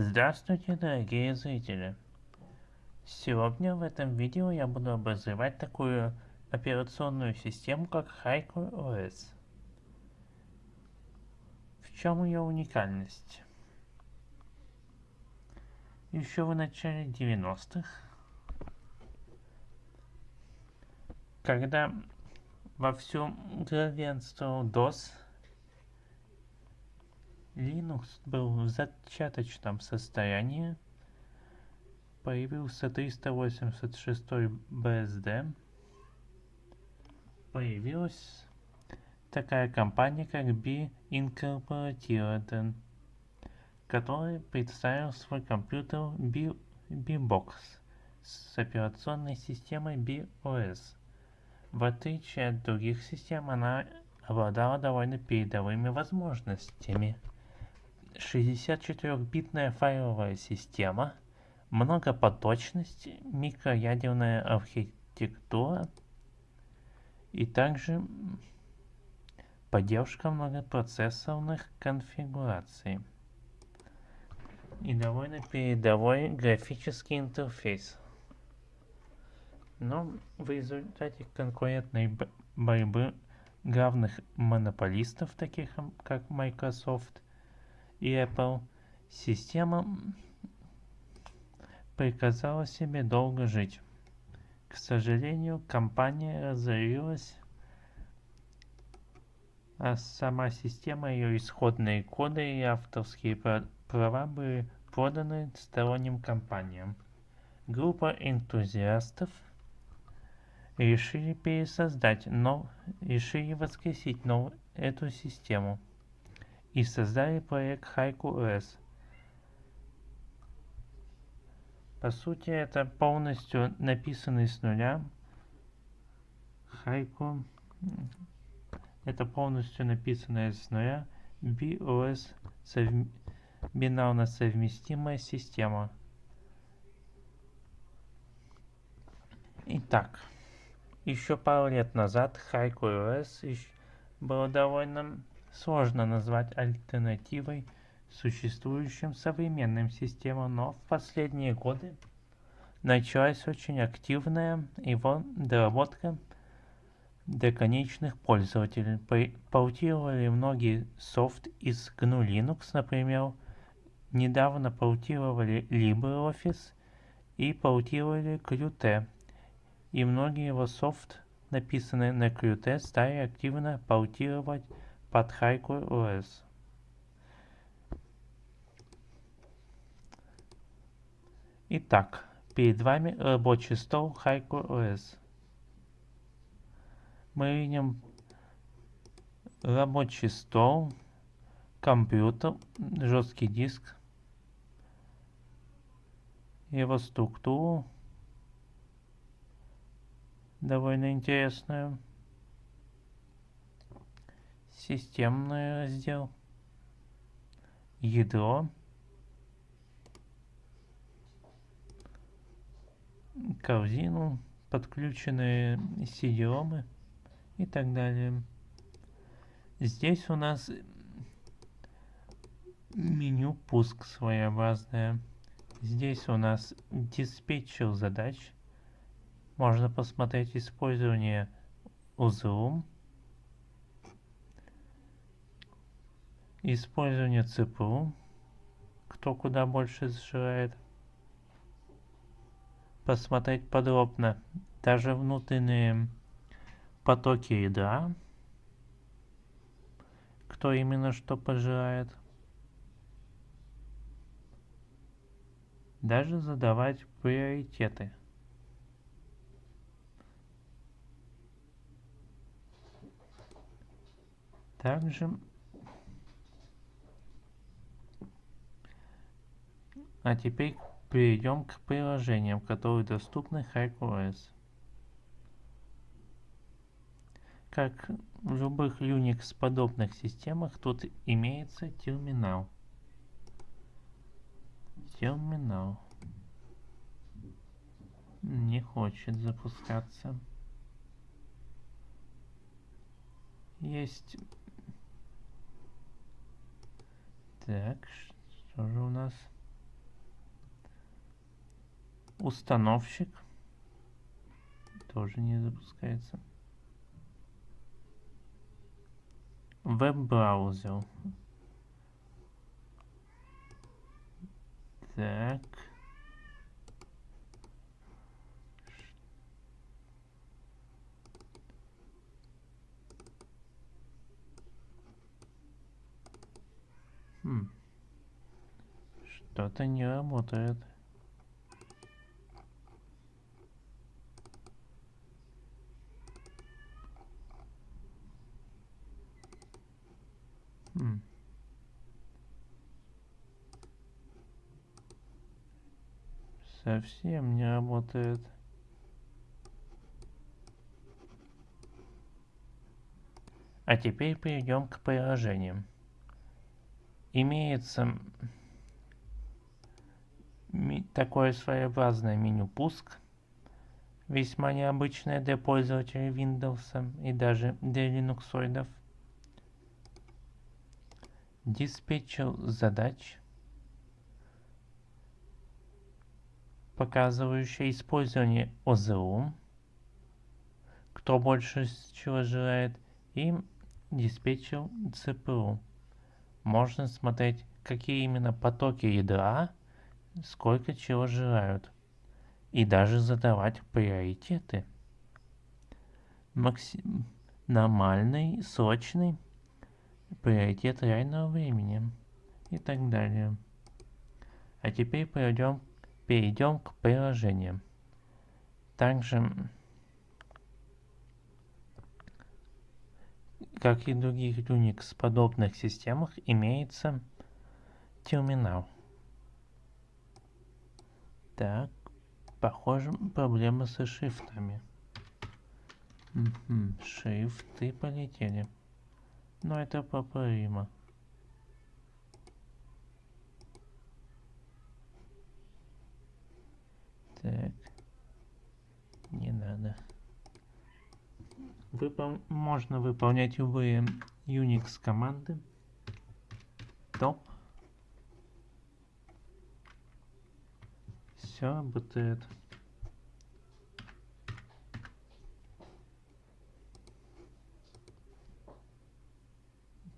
Здравствуйте, дорогие зрители! Сегодня в этом видео я буду обозревать такую операционную систему, как Haiku OS. В чем ее уникальность? Еще в начале 90-х, когда вовсю главенствовал DOS, Linux был в зачаточном состоянии, появился 386 BSD, появилась такая компания, как B Incorporated, который представил свой компьютер B, B-Box с операционной системой BOS. В отличие от других систем, она обладала довольно передовыми возможностями. 64-битная файловая система, многопоточность, микроядерная архитектура и также поддержка многопроцессорных конфигураций и довольно передовой графический интерфейс. Но в результате конкурентной борьбы главных монополистов, таких как Microsoft и Apple, система приказала себе долго жить. К сожалению, компания разорилась, а сама система, ее исходные коды и авторские права были проданы сторонним компаниям. Группа энтузиастов решили пересоздать, но решили воскресить нов, эту систему и создали проект Haiku OS. По сути, это полностью написанный с нуля Haiku. Это полностью написанная с нуля BOS совм... бинарно совместимая система. Итак, еще пару лет назад Haiku OS было довольно сложно назвать альтернативой существующим современным системам, но в последние годы началась очень активная его доработка для конечных пользователей. Портировали многие софт из GNU Linux, например, недавно портировали LibreOffice и портировали Qt. И многие его софт, написанные на Qt, стали активно портировать под Haiku OS. Итак, перед вами рабочий стол Haiku OS. Мы видим рабочий стол, компьютер, жесткий диск, его структуру довольно интересную системный раздел, ядро, корзину, подключенные cd и так далее. Здесь у нас меню пуск своеобразное. Здесь у нас диспетчер задач. Можно посмотреть использование узлом. Использование ЦПУ. Кто куда больше сжирает. Посмотреть подробно даже внутренние потоки ядра. Кто именно что пожирает. Даже задавать приоритеты. Также А теперь перейдем к приложениям, которые доступны HackerOS. Как в любых Unix подобных системах, тут имеется терминал. Терминал. Не хочет запускаться. Есть... Так, что же у нас... установщик тоже не запускается. Веб-браузер. Так. Хм. Что-то не работает. Совсем не работает. А теперь перейдем к приложениям. Имеется такое своеобразное меню пуск, весьма необычное для пользователей Windows и даже для линуксоидов. Диспетчер задач, показывающий использование ОЗУ, кто больше чего желает, и диспетчер CPU. Можно смотреть, какие именно потоки ядра, сколько чего желают, и даже задавать приоритеты. Максим... Нормальный, срочный, приоритет реального времени и так далее. А теперь перейдем, перейдем к приложениям. Также, как и в других Unix подобных системах, имеется терминал. Так, похоже, проблема со шрифтами. Угу, шрифты полетели. Но это поправимо. Так. Не надо. Выпол... Можно выполнять любые Unix команды. Топ. Все работает.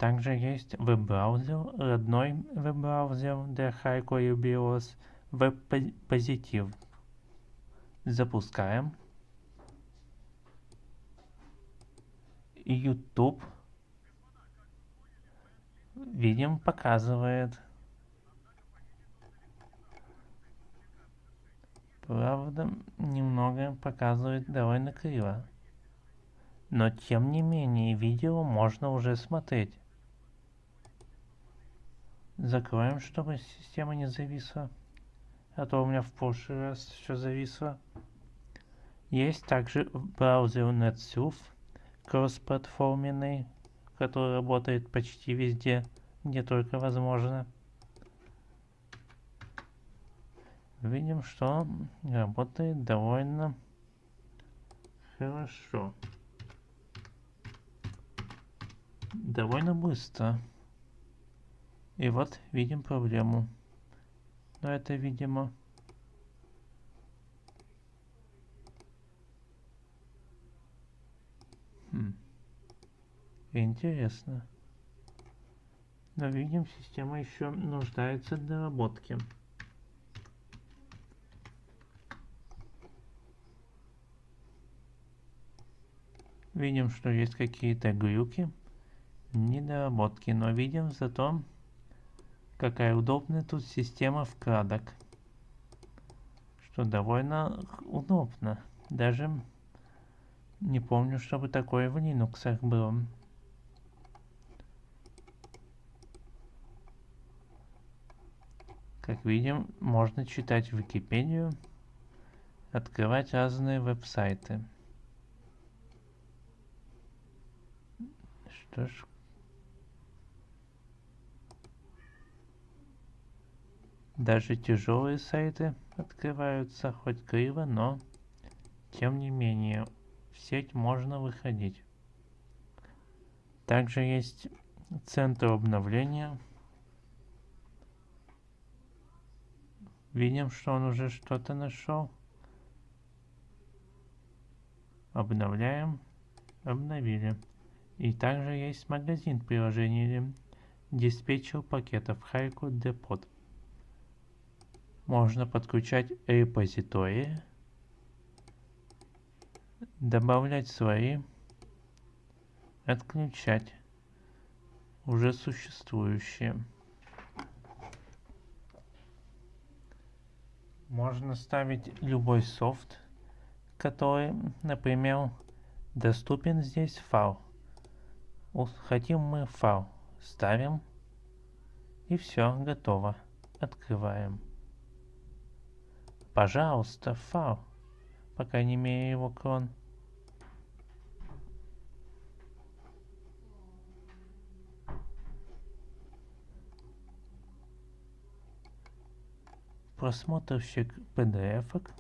Также есть веб-браузер, родной веб-браузер для Hardcore BIOS, веб-позитив. Запускаем. YouTube. Видим, показывает. Правда, немного показывает довольно криво. Но тем не менее, видео можно уже смотреть. Закроем, чтобы система не зависла. А то у меня в прошлый раз все зависло. Есть также браузер NetSurf, кроссплатформенный, который работает почти везде, где только возможно. Видим, что работает довольно хорошо. Довольно быстро. И вот видим проблему. Но это, видимо, хм. Интересно. Но видим, система еще нуждается в доработке. Видим, что есть какие-то глюки, недоработки, но видим зато Какая удобная тут система вкладок. Что довольно удобно. Даже не помню, чтобы такое в Linux было. Как видим, можно читать Википедию, открывать разные веб-сайты. Что ж, Даже тяжелые сайты открываются хоть криво, но тем не менее в сеть можно выходить. Также есть центр обновления. Видим, что он уже что-то нашел. Обновляем. Обновили. И также есть магазин приложения диспетчер пакетов Хайку Депот. Можно подключать репозитории, добавлять свои, отключать уже существующие. Можно ставить любой софт, который, например, доступен здесь файл. Хотим мы файл, ставим и все, готово. Открываем. Пожалуйста, файл. Пока не имею его крон. просмотрщик PDF. -ок.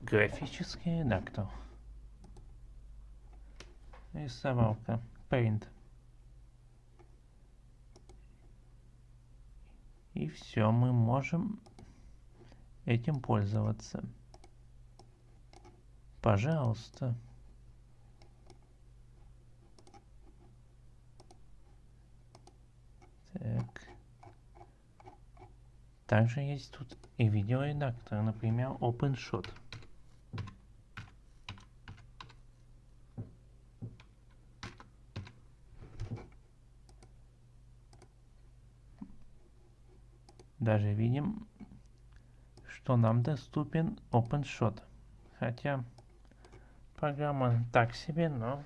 Графический редактор. Рисовалка. Paint. И все, мы можем этим пользоваться. Пожалуйста. Так. Также есть тут и видеоредактор, например, OpenShot. Даже видим, что нам доступен OpenShot. Хотя программа так себе, но,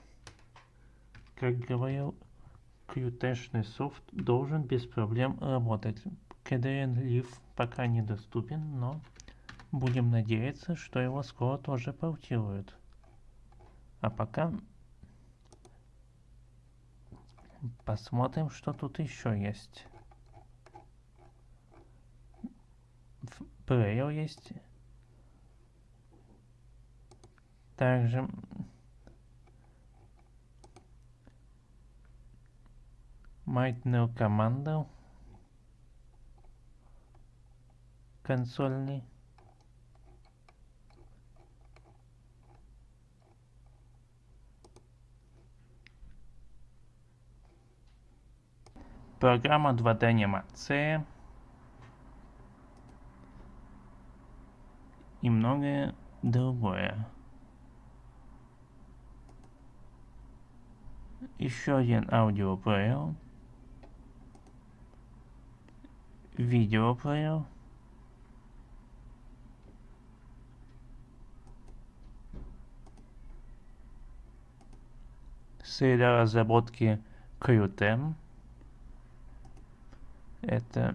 как говорил Qt софт должен без проблем работать. KDN Live пока недоступен, но будем надеяться, что его скоро тоже портируют. А пока посмотрим, что тут еще есть. Player есть. Также Маятную команду консольный. Программа 2D анимация. И многое другое. Еще один аудиоплеер. видеоплеер. Среда разработки Qt. Это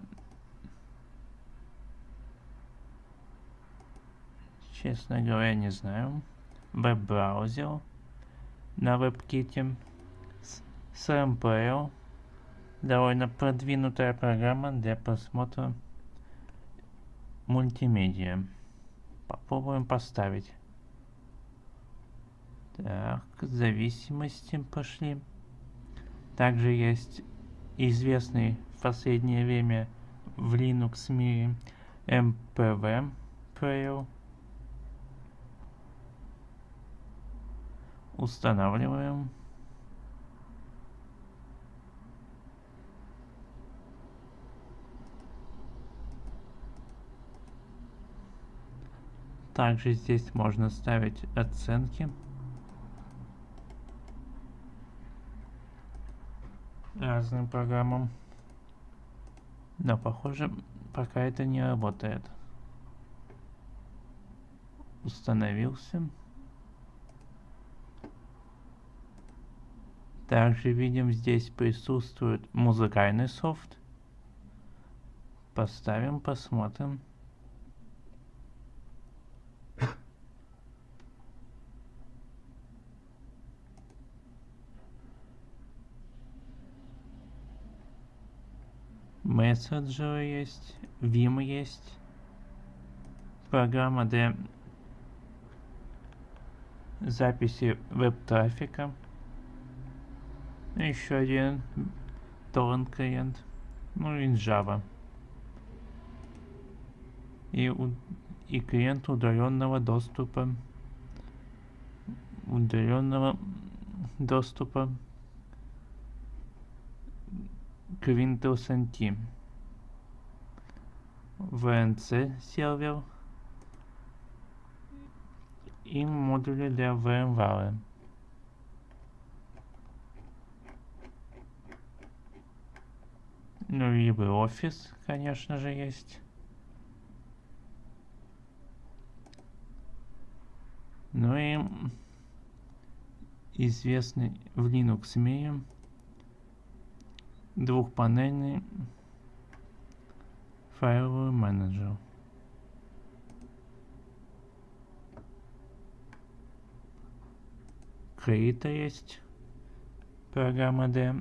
честно говоря не знаю. Веб-браузер на WebKit. SRM довольно продвинутая программа для просмотра мультимедиа. Попробуем поставить. Так, зависимости пошли. Также есть известный в последнее время в Linux мире MPV Player. Устанавливаем. Также здесь можно ставить оценки. разным программам. Но похоже, пока это не работает. Установился. Также видим, здесь присутствует музыкальный софт. Поставим, посмотрим. мессенджеры есть, Vim есть, программа для записи веб-трафика. Еще один торрент клиент. Ну и Java. И, и клиент удаленного доступа. Удаленного доступа к Windows NT. VNC сервер и модули для VMware. Ну и LibreOffice, конечно же, есть. Ну и известный в Linux мире двухпанельный файловый менеджер. Крита есть программа для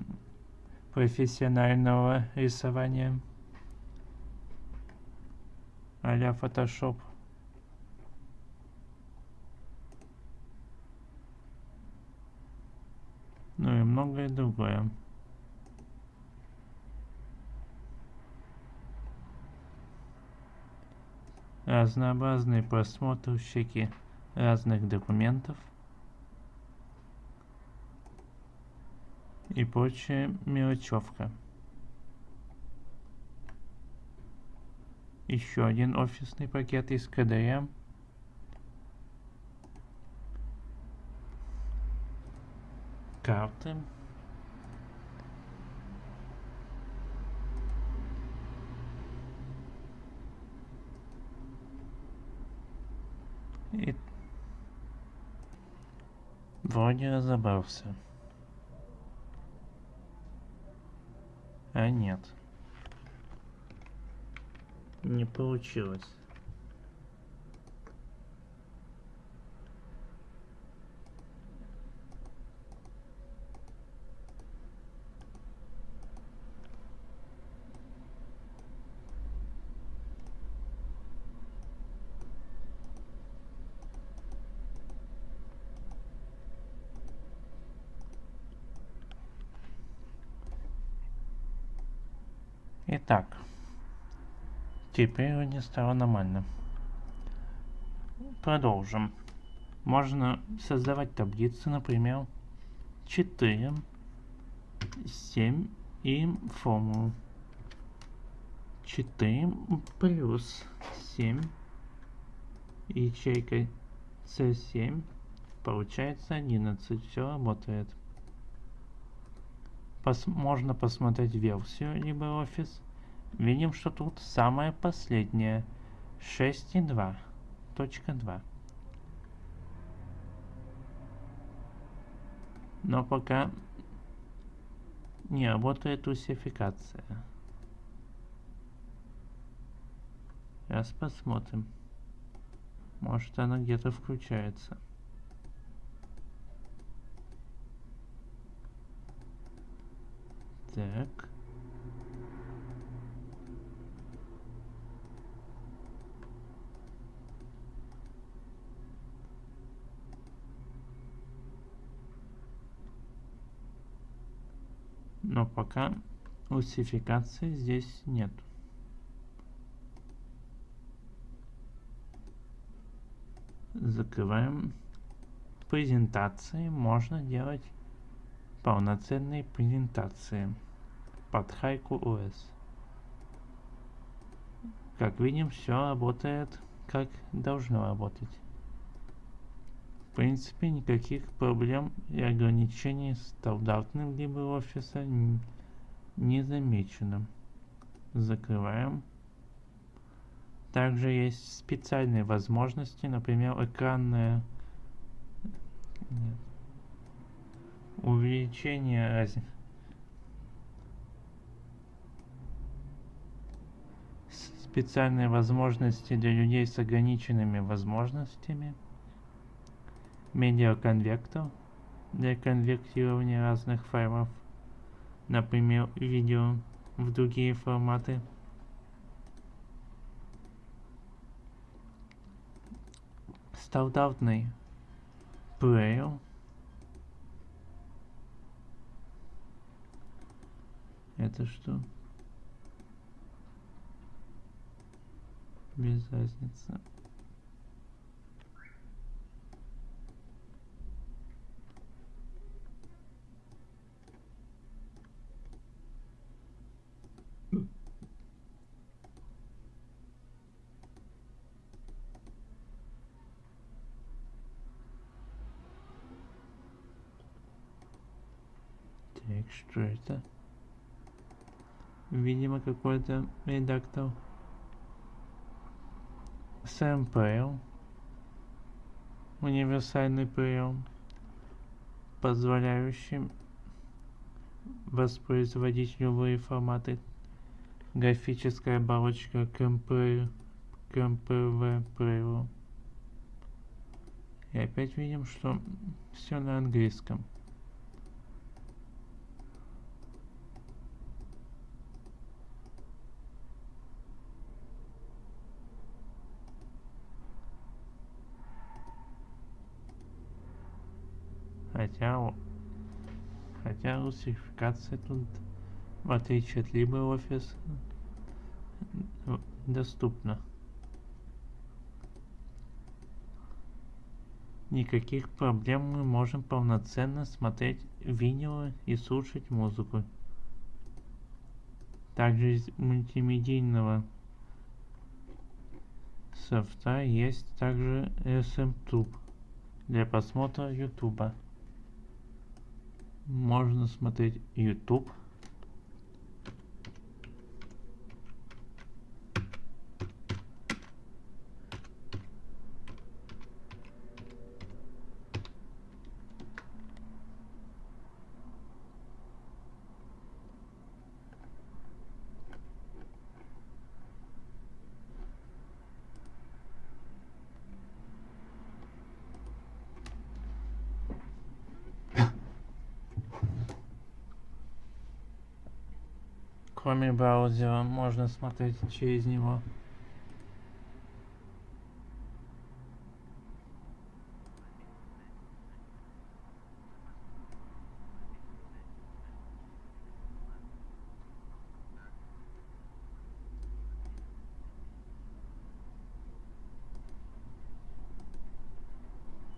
профессионального рисования а-ля Photoshop. Ну и многое другое. Разнообразные просмотрщики разных документов и прочая мелочевка. Еще один офисный пакет из КДР. Карты. И вроде разобрался. А нет. Не получилось. Итак, теперь не стало нормально. Продолжим. Можно создавать таблицы, например, 4, 7 и формулу. 4 плюс 7 ячейка C7 получается 11. Все работает пос можно посмотреть версию LibreOffice. Видим, что тут самая последняя 6.2.2. Но пока не работает русификация. Сейчас посмотрим. Может она где-то включается. Так. Но пока русификации здесь нет. Закрываем презентации. Можно делать полноценной презентации под Хайку OS. Как видим, все работает как должно работать. В принципе, никаких проблем и ограничений стандартным LibreOffice не замечено. Закрываем. Также есть специальные возможности, например, экранная... Нет увеличение раз... специальные возможности для людей с ограниченными возможностями медиаконвектор для конвертирования разных файлов например видео в другие форматы стандартный Player. Это что? Без разницы. Так, что это? Видимо, какой-то редактор. SMPL. Универсальный прием, позволяющий воспроизводить любые форматы. Графическая оболочка КМП, КМПВ Pro. И опять видим, что все на английском. Хотя, хотя русификация тут, в отличие от LibreOffice, доступна. Никаких проблем мы можем полноценно смотреть видео и слушать музыку. Также из мультимедийного софта есть также SMTube для просмотра YouTube можно смотреть YouTube. Кроме браузера можно смотреть через него.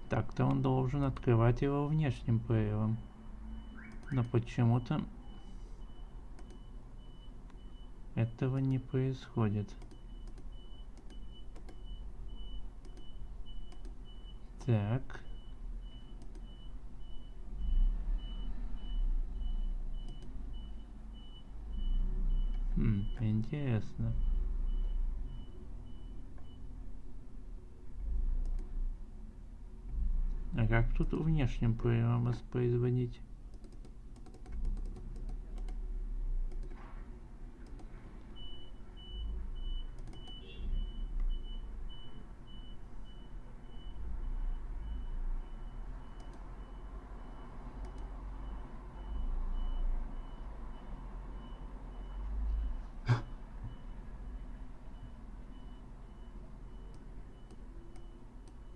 Так-то он должен открывать его внешним плеером. Но почему-то этого не происходит. Так. Хм, интересно. А как тут внешним проемом воспроизводить?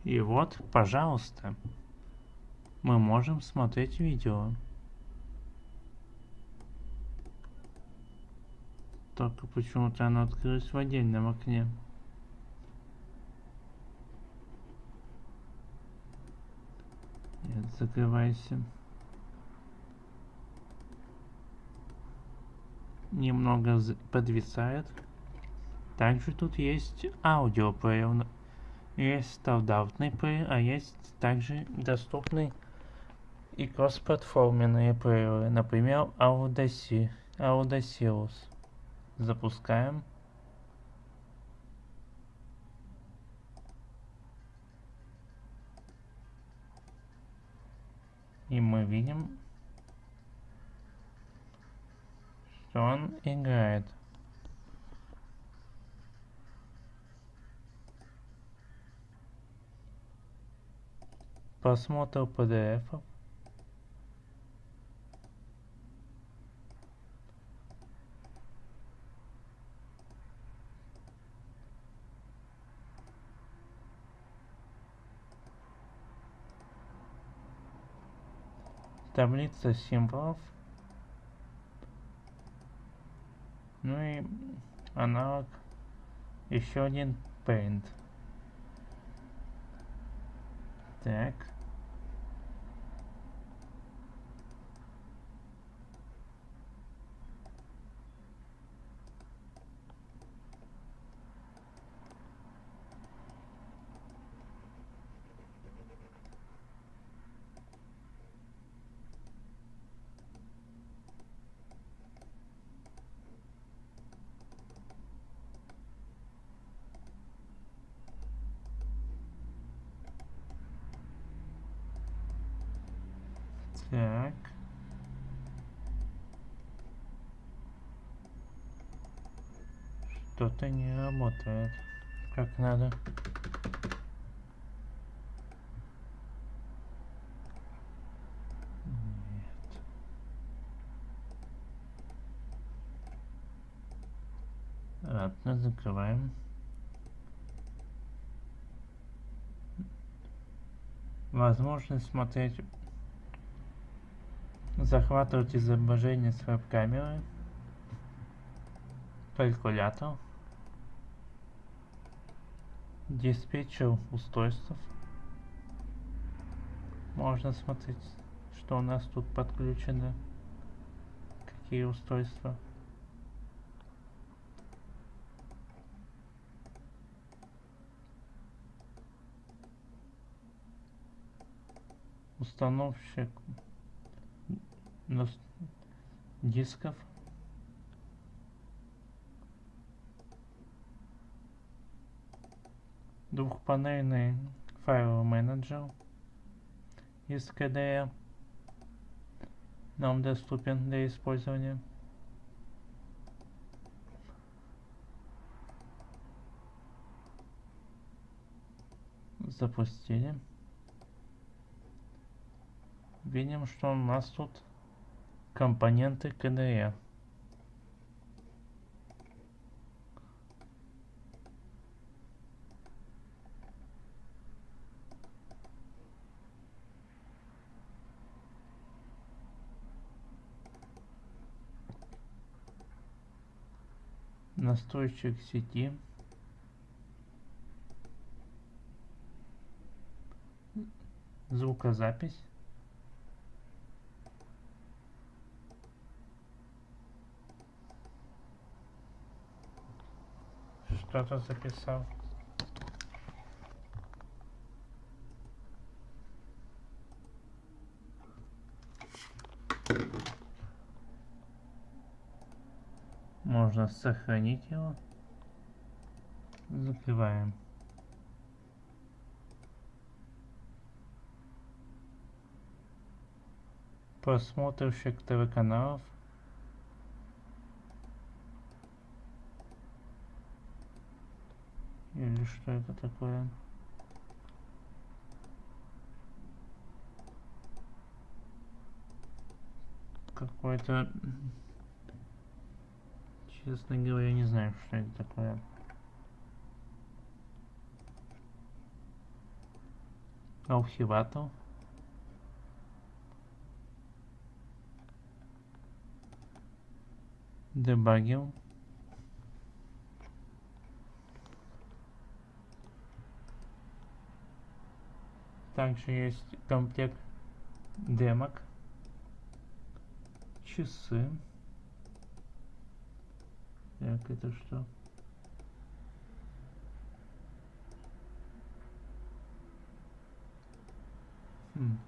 И вот, пожалуйста, мы можем смотреть видео. Только почему-то оно открылось в отдельном окне. Нет, закрывайся. Немного подвисает. Также тут есть аудиоплеер есть стандартный плеер, а есть также доступный и кроссплатформенные плееры, например, Audacity, Audacity. Запускаем. И мы видим, что он играет. Просмотр pdf таблица символов. Ну и аналог еще один paint. Так. Так. Что-то не работает как надо. Ладно, закрываем. Возможность смотреть захватывать изображение с веб-камеры, калькулятор, диспетчер устройств. Можно смотреть, что у нас тут подключено, какие устройства. Установщик дисков двухпанельный файловый менеджер из KDE нам доступен для использования. Запустили. Видим, что у нас тут компоненты KDE. настройщик сети звукозапись что-то записал. Можно сохранить его. Закрываем. Просмотрщик ТВ-каналов. Или что это такое? Какой-то... Честно говоря, не знаю, что это такое. Архиватор. Дебагер. Также есть комплект демок, часы. Так, это что? Хм.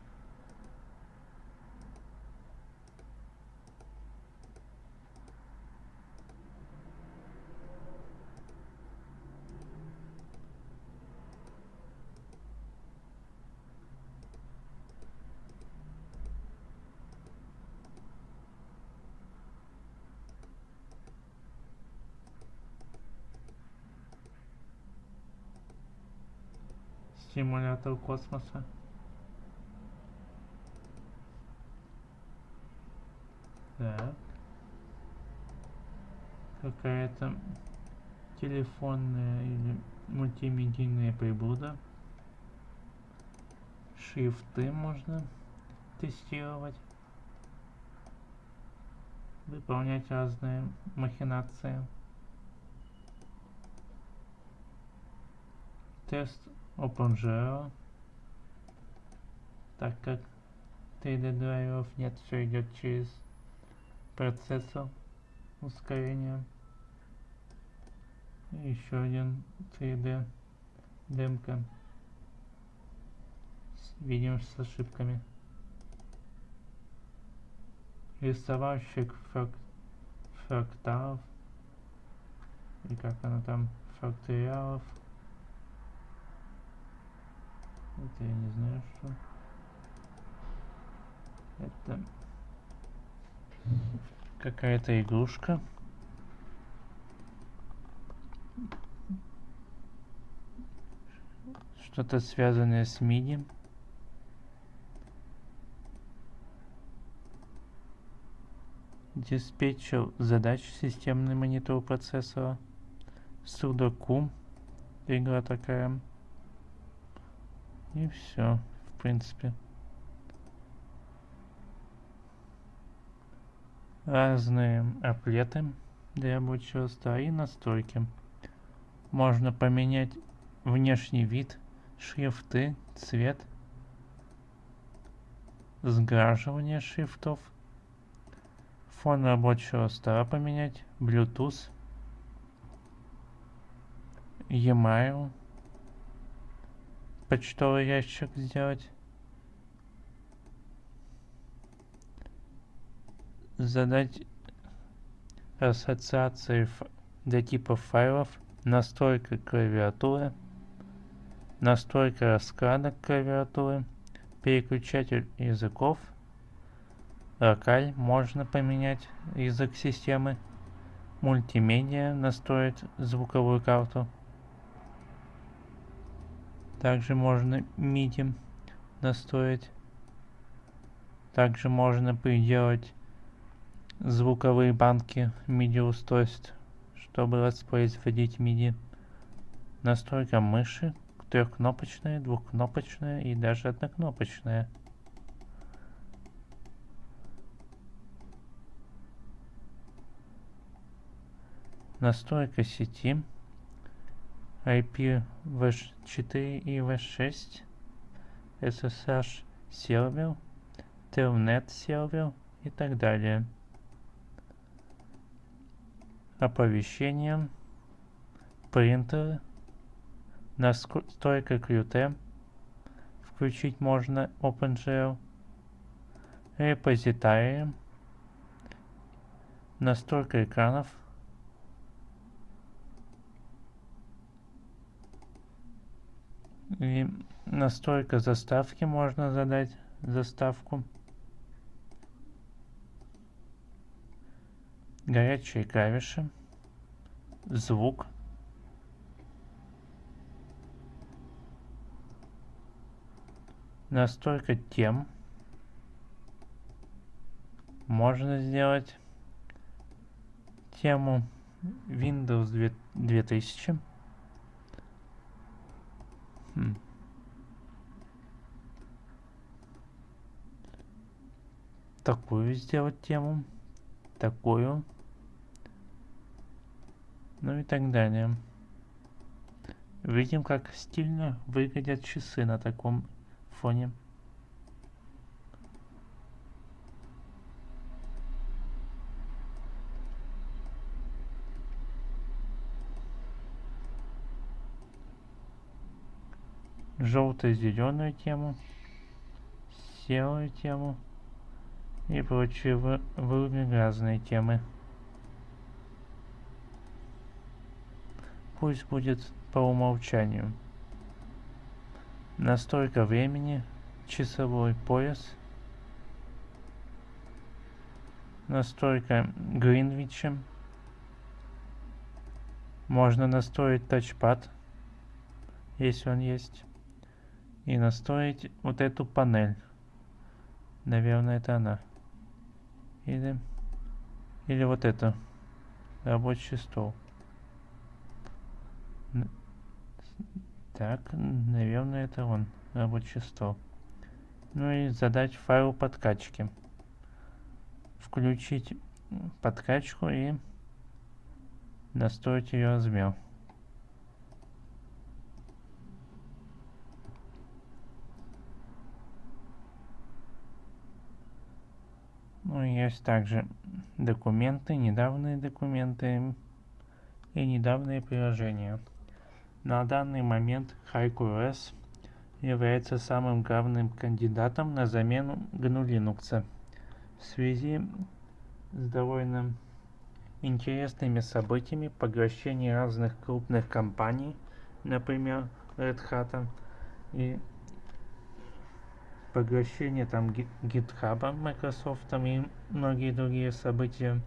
Симулятор космоса. Так. Какая-то телефонная или мультимедийная приблуда. Шрифты можно тестировать. выполнять разные махинации. Тест OpenGL. Так как 3D драйверов нет, все идет через процессор ускорения. Еще один 3D демка. Видим с ошибками. Рисовальщик фрак... фракталов. И как оно там? Факториалов. Это я не знаю, что. Это какая-то игрушка. Что-то связанное с MIDI. Диспетчер задач системный монитор процессора. Судоку. Игра такая. И все, в принципе. Разные аплеты для рабочего стола и настройки. Можно поменять внешний вид, шрифты, цвет, сграживание шрифтов, фон рабочего стола поменять, Bluetooth, e-mail, почтовый ящик сделать. Задать ассоциации для типов файлов, настройка клавиатуры, настройка расклада клавиатуры, переключатель языков, локаль можно поменять язык системы, мультимедиа настроить звуковую карту. Также можно MIDI настроить. Также можно приделать звуковые банки MIDI устройств, чтобы воспроизводить MIDI. Настройка мыши трехкнопочная, двухкнопочная и даже однокнопочная. Настройка сети IPv4 и v6, SSH сервер, Telnet сервер и так далее. Оповещение, принтеры, настройка QT, включить можно OpenGL, репозитарии, настройка экранов, И настройка заставки можно задать заставку. Горячие клавиши. Звук. Настройка тем. Можно сделать тему Windows 2000. Такую сделать тему. Такую. Ну и так далее. Видим, как стильно выглядят часы на таком фоне. Желто-зеленую тему, серую тему и прочие вырубим разные темы. Пусть будет по умолчанию. Настройка времени, часовой пояс, настройка Гринвича, можно настроить тачпад, если он есть и настроить вот эту панель. Наверное, это она. Или, или вот это. Рабочий стол. Так, наверное, это он. Рабочий стол. Ну и задать файл подкачки. Включить подкачку и настроить ее размер. Ну, есть также документы, недавние документы и недавние приложения. На данный момент HiQOS является самым главным кандидатом на замену GNU Linux в связи с довольно интересными событиями поглощения разных крупных компаний, например, Red Hat и поглощение там GitHub Microsoft и многие другие события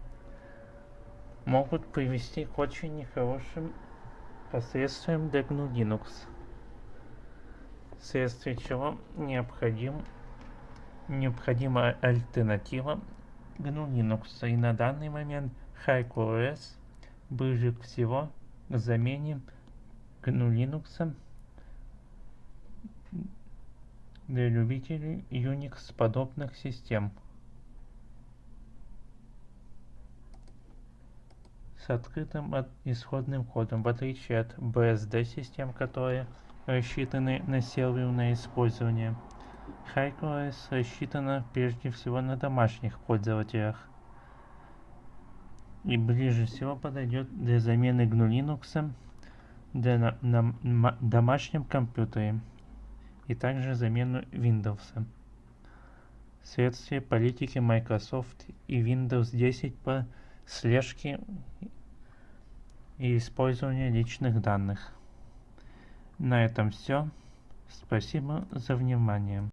могут привести к очень нехорошим последствиям для GNU Linux, вследствие чего необходим, необходима альтернатива GNU Linux. И на данный момент HiQOS ближе всего к замене GNU Linux для любителей Unix подобных систем. с открытым исходным кодом, в отличие от BSD систем, которые рассчитаны на серверное использование. HighOS рассчитана прежде всего на домашних пользователях и ближе всего подойдет для замены GNU Linux для на, на, на домашнем компьютере и также замену Windows. Вследствие политики Microsoft и Windows 10 по слежке и использования личных данных. На этом все. Спасибо за внимание.